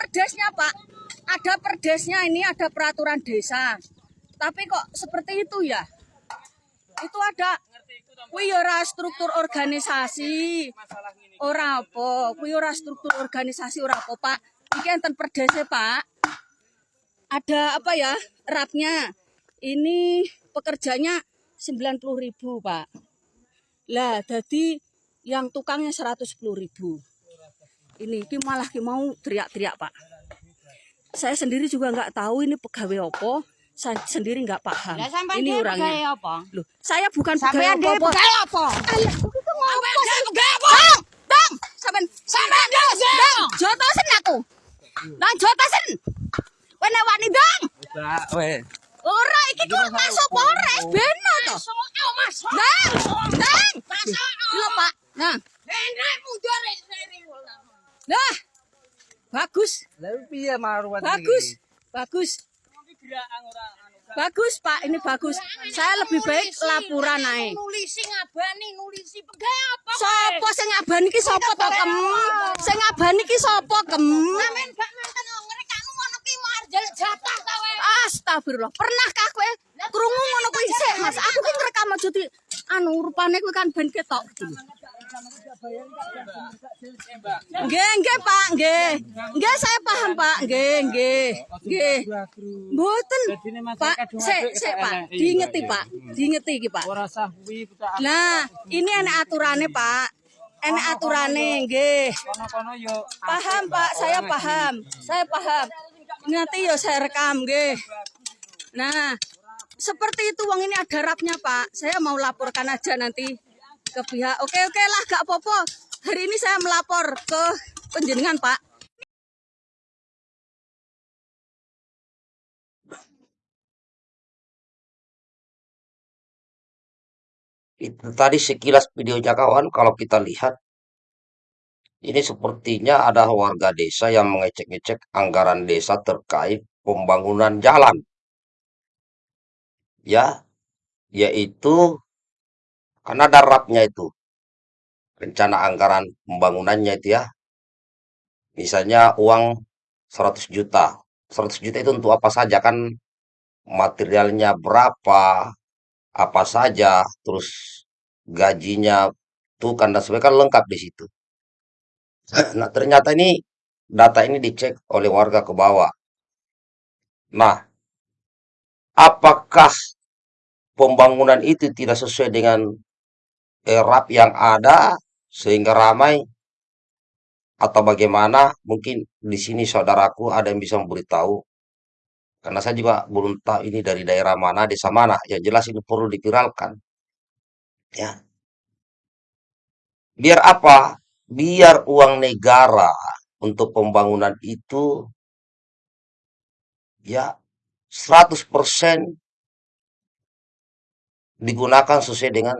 perdesnya Pak. Ada perdesnya ini ada peraturan desa. Tapi kok seperti itu ya? Itu ada kuwi ya struktur organisasi. Ora apa, kuwi ora struktur organisasi ora apa, Pak. Iki enten perdese, Pak. Ada apa ya? Rapnya. Ini pekerjanya 90.000, Pak. Lah, jadi yang tukangnya 110.000. Ini ki malah ki mau teriak-teriak, Pak. Saya sendiri juga nggak tahu ini pegawai apa. Saya sendiri nggak paham. Sampean ini orangnya. pegawai apa? Loh, saya bukan pegawai apa-apa. pegawai apa? Alah, itu ngapa sih? Bang, bang, sampean sampean bang, bang, jotosen aku. Bang jotosen. Wene wani bang. Udah, weh. Ora iki kok masuk Polres beno to. Bang, bang. Lho, Pak. Nah. Nah. Bagus, piye marwat bagus, bagus. Bagus, Pak. Ini bagus. Saya lebih baik laporan ae. Nulisi ngabani, nulisi pegawai apa? Sopo sing ngabani iki sapa to, Kem? Sing ngabani iki sapa, Kem? Sampean gak manten ngrekanu ngono ki mau arjel jatah ta wae. Astagfirullah. Pernahkah kowe krungu ngono kuwi sik, Mas? Aku ki ngrekam aja di anu rupane kuwi kan ben ketok. Nggih, nggih, Pak, nggih. Nggih, saya paham, Pak. Nggih, nggih. Nggih. Mboten. Pak, sik, sik, Pak. Diingeti, Pak. Diingeti iki, Pak. Ora sah kuwi kita Nah, ini enak aturane, Pak. Enak aturane, nggih. yo Paham, Pak. Saya paham. Saya paham. Nanti ya saya rekam, nggih. Nah, seperti itu uang ini ada rapnya, Pak. Saya mau laporkan aja nanti ke pihak. Oke, oke lah, gak apa-apa. Hari ini saya melapor ke penjenengan, Pak. Itu tadi sekilas videonya kawan, kalau kita lihat, ini sepertinya ada warga desa yang mengecek-ngecek anggaran desa terkait pembangunan jalan. Ya, yaitu karena ada rapnya itu, rencana anggaran pembangunannya itu ya. Misalnya uang 100 juta. 100 juta itu untuk apa saja kan materialnya berapa, apa saja, terus gajinya tuh kan dan sebagainya kan lengkap di situ. Nah, ternyata ini data ini dicek oleh warga ke bawah. Nah, apakah pembangunan itu tidak sesuai dengan erap yang ada sehingga ramai atau bagaimana? Mungkin di sini saudaraku ada yang bisa memberitahu. Karena saya juga belum tahu ini dari daerah mana, desa mana. Yang jelas ini perlu dipiralkan. Ya. Biar apa? Biar uang negara untuk pembangunan itu ya 100% digunakan sesuai dengan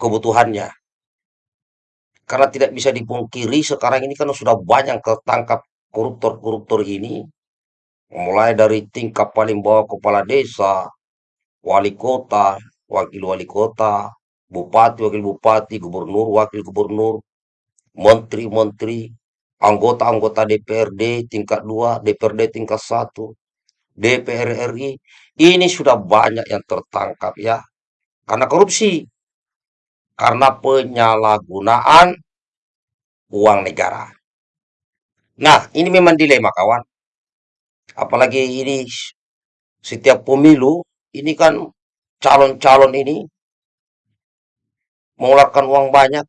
kebutuhannya. Karena tidak bisa dipungkiri sekarang ini kan sudah banyak ketangkap koruptor-koruptor ini. Mulai dari tingkat paling bawah kepala desa, wali kota, wakil wali kota, bupati, wakil bupati, gubernur, wakil gubernur, menteri-menteri, anggota-anggota DPRD tingkat 2, DPRD tingkat 1, DPR RI. Ini sudah banyak yang tertangkap ya. Karena korupsi. Karena penyalahgunaan uang negara. Nah, ini memang dilema kawan. Apalagi ini setiap pemilu, ini kan calon-calon ini mengeluarkan uang banyak.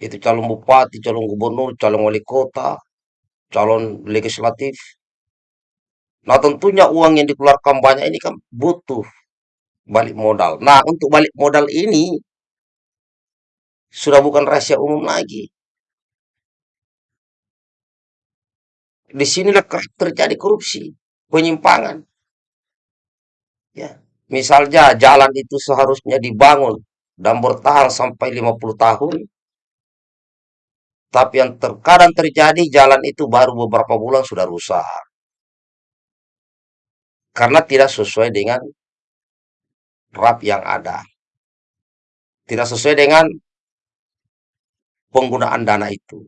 Itu calon bupati, calon gubernur, calon wali kota, calon legislatif. Nah, tentunya uang yang dikeluarkan banyak ini kan butuh balik modal. Nah, untuk balik modal ini sudah bukan rahasia umum lagi. Di sinilah terjadi korupsi, penyimpangan. Ya, misalnya jalan itu seharusnya dibangun dan bertahan sampai 50 tahun. Tapi yang terkadang terjadi jalan itu baru beberapa bulan sudah rusak. Karena tidak sesuai dengan RAP yang ada. Tidak sesuai dengan penggunaan dana itu.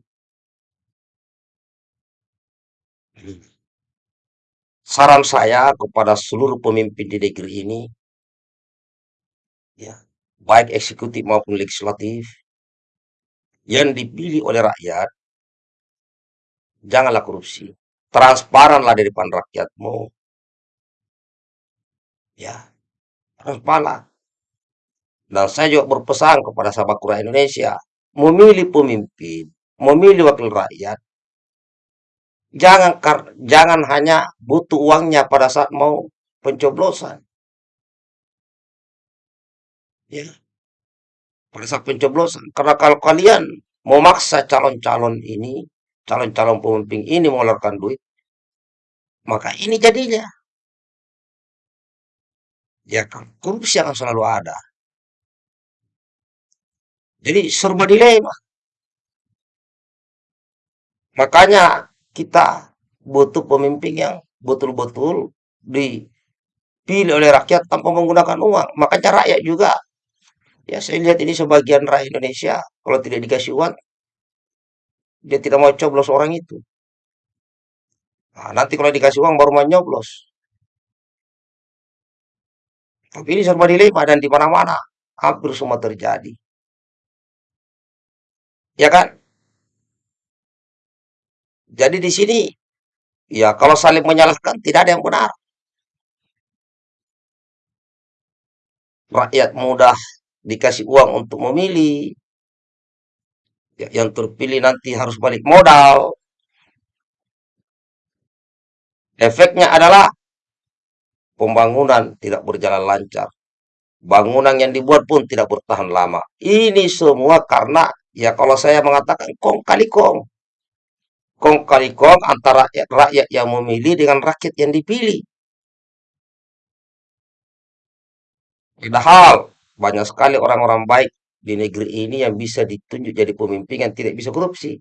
Saran saya kepada seluruh pemimpin di negeri ini, ya, baik eksekutif maupun legislatif, yang dipilih oleh rakyat, janganlah korupsi. Transparanlah di depan rakyatmu. Ya, transparan. Dan saya juga berpesan kepada sahabat rakyat Indonesia, memilih pemimpin, memilih wakil rakyat, jangan jangan hanya butuh uangnya pada saat mau pencoblosan. Ya, pada saat pencoblosan. Karena kalau kalian memaksa calon-calon ini, calon-calon pemimpin ini mengeluarkan duit, maka ini jadinya. Ya, korupsi akan selalu ada. Jadi serba dilema. Makanya kita butuh pemimpin yang betul-betul dipilih oleh rakyat tanpa menggunakan uang. Makanya rakyat juga, ya saya lihat ini sebagian rakyat Indonesia, kalau tidak dikasih uang, dia tidak mau coblos orang itu. Nah, nanti kalau dikasih uang baru mau nyoblos. Tapi ini serba dilema dan di mana-mana hampir semua terjadi. Ya kan? Jadi di sini, ya kalau saling menyalahkan tidak ada yang benar. Rakyat mudah dikasih uang untuk memilih. Ya, yang terpilih nanti harus balik modal. Efeknya adalah pembangunan tidak berjalan lancar. Bangunan yang dibuat pun tidak bertahan lama. Ini semua karena, ya kalau saya mengatakan kong kali kong. Kong kali kong antara rakyat, rakyat yang memilih dengan rakyat yang dipilih. Padahal banyak sekali orang-orang baik di negeri ini yang bisa ditunjuk jadi pemimpin yang tidak bisa korupsi.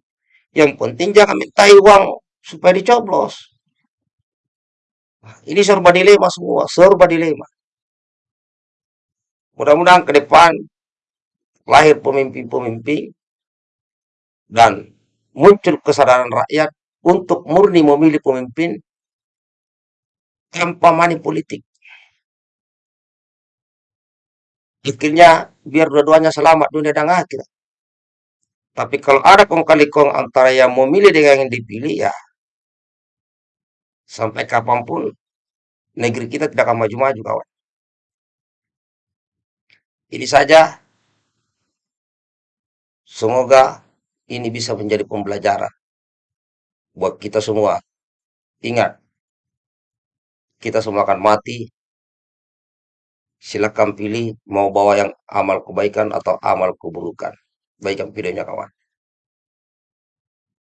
Yang penting jangan minta uang supaya dicoblos. Ini serba dilema semua, serba dilema. Mudah-mudahan ke depan lahir pemimpin-pemimpin dan muncul kesadaran rakyat untuk murni memilih pemimpin tanpa money politik. Akhirnya biar dua-duanya selamat dunia dan akhirat. Tapi kalau ada kong kali kong antara yang memilih dengan yang dipilih ya sampai kapan pun negeri kita tidak akan maju-maju kawan. Ini saja semoga ini bisa menjadi pembelajaran buat kita semua. Ingat, kita semua akan mati. Silakan pilih mau bawa yang amal kebaikan atau amal keburukan. Baikkan videonya kawan.